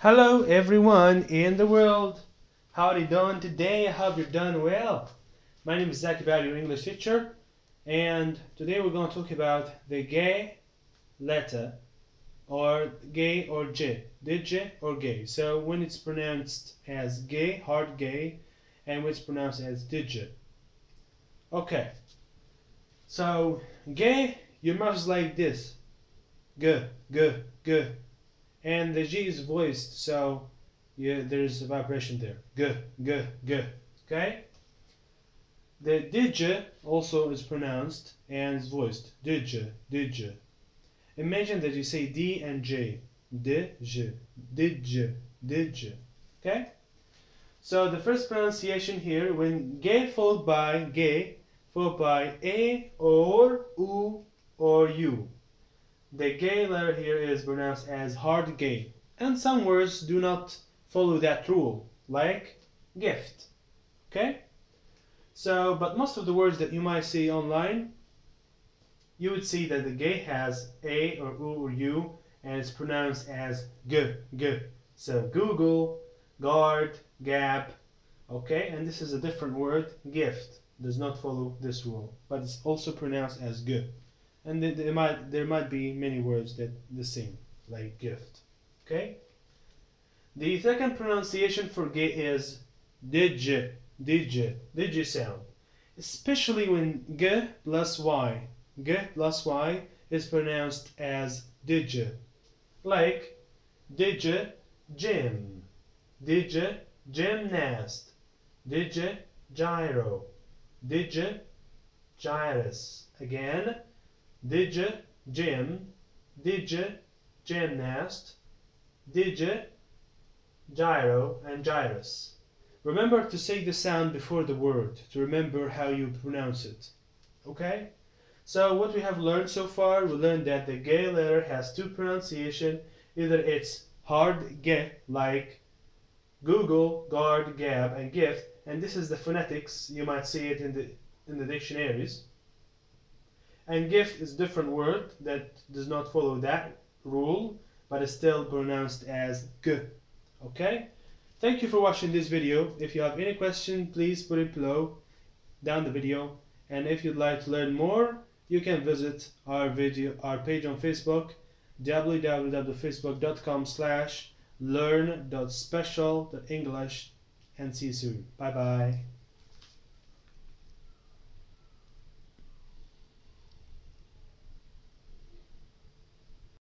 Hello everyone in the world. How are you doing today? I hope you're doing well. My name is Zach About, your English teacher, and today we're going to talk about the gay letter or gay or J, DJ or gay. So when it's pronounced as gay, hard gay, and when it's pronounced as digit. Okay. So gay, your mouth is like this. G, g, g and the G is voiced, so yeah, there's a vibration there. G, G, G. Okay? The dj also is pronounced and is voiced. Dj, dj. Imagine that you say D and J. Dj, dj, dj. Okay? So the first pronunciation here, when G followed by G, followed by A U. The gay letter here is pronounced as hard gay, and some words do not follow that rule, like gift. Okay? So, but most of the words that you might see online, you would see that the gay has a or u or u, and it's pronounced as g, g. So Google, guard, gap, okay? And this is a different word, gift. Does not follow this rule, but it's also pronounced as g and there might there might be many words that the same like gift. Okay? The second pronunciation for gay is digi digi digi sound. Especially when g plus y g plus y is pronounced as digi. Like digi gym digi gymnast digi gyro digi gyrus. Again Digi, gym, digi, gymnast, digi, gyro, and gyrus. Remember to say the sound before the word to remember how you pronounce it. Okay? So what we have learned so far, we learned that the gay letter has two pronunciation. Either it's hard g like Google, guard, gab, and gift, and this is the phonetics. You might see it in the in the dictionaries. And gift is different word that does not follow that rule, but is still pronounced as g. Okay? Thank you for watching this video. If you have any question, please put it below, down the video. And if you'd like to learn more, you can visit our video, our page on Facebook, www.facebook.com slash learn.special.english and see you soon. Bye bye.